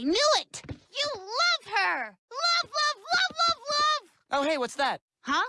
I knew it! You love her! Love, love, love, love, love! Oh, hey, what's that? Huh?